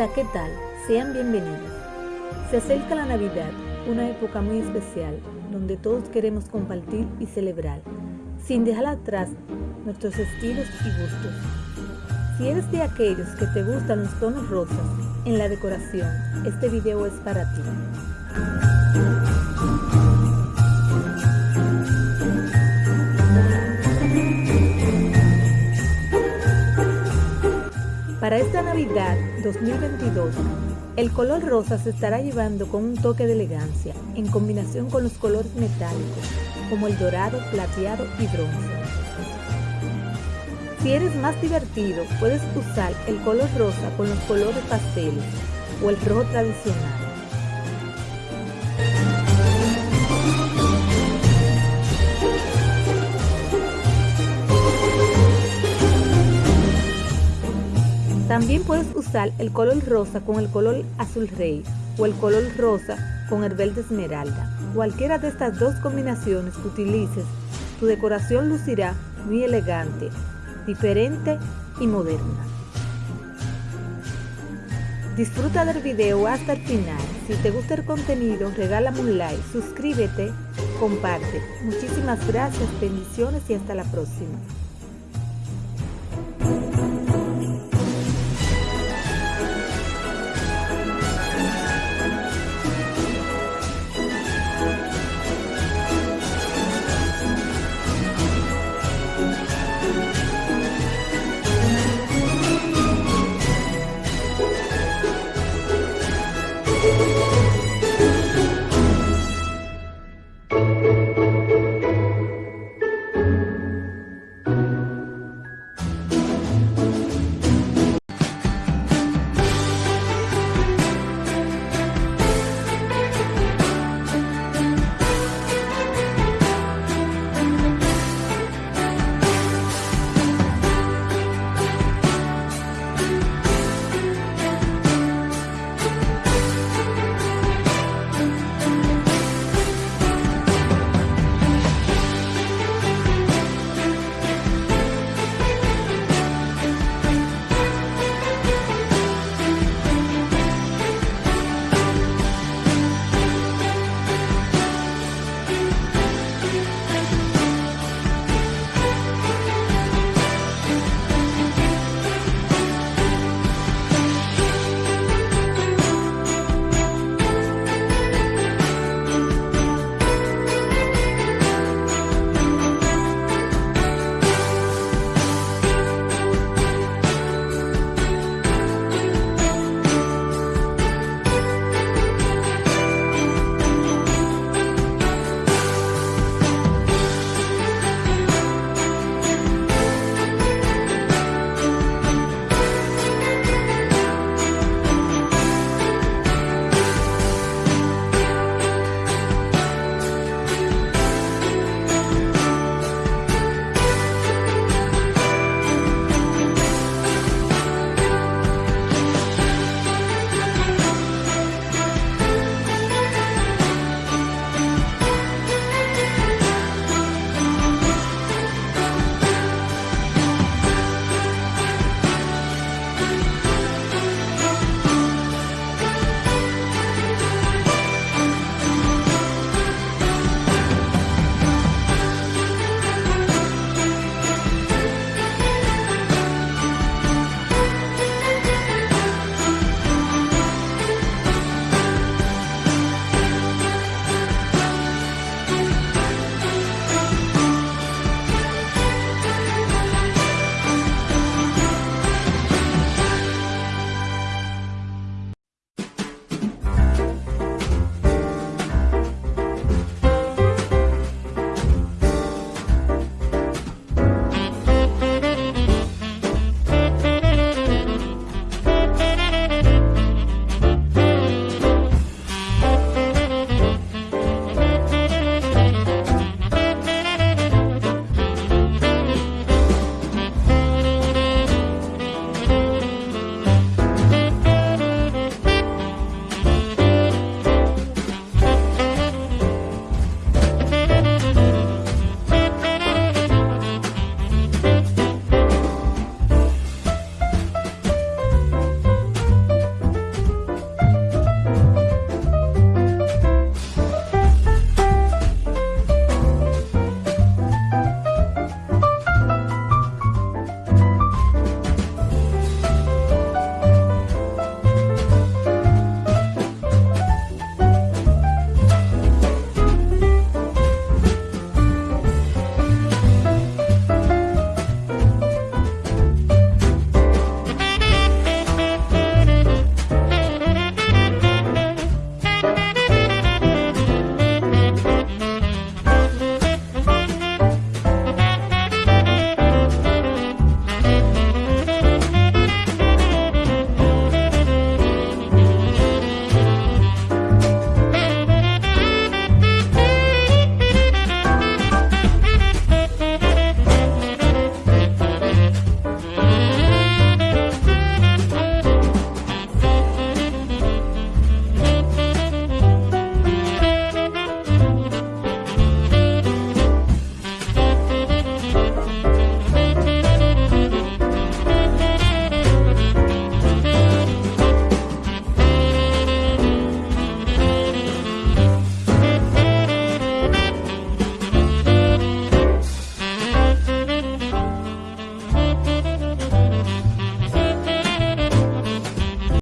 Hola, ¿qué tal? Sean bienvenidos. Se acerca la Navidad, una época muy especial, donde todos queremos compartir y celebrar, sin dejar atrás nuestros estilos y gustos. Si eres de aquellos que te gustan los tonos rosas en la decoración, este video es para ti. Para esta Navidad 2022, el color rosa se estará llevando con un toque de elegancia en combinación con los colores metálicos como el dorado, plateado y bronce. Si eres más divertido, puedes usar el color rosa con los colores pasteles o el rojo tradicional. También puedes usar el color rosa con el color azul rey o el color rosa con el verde esmeralda. Cualquiera de estas dos combinaciones que utilices, tu decoración lucirá muy elegante, diferente y moderna. Disfruta del video hasta el final. Si te gusta el contenido, regálame un like, suscríbete, comparte. Muchísimas gracias, bendiciones y hasta la próxima.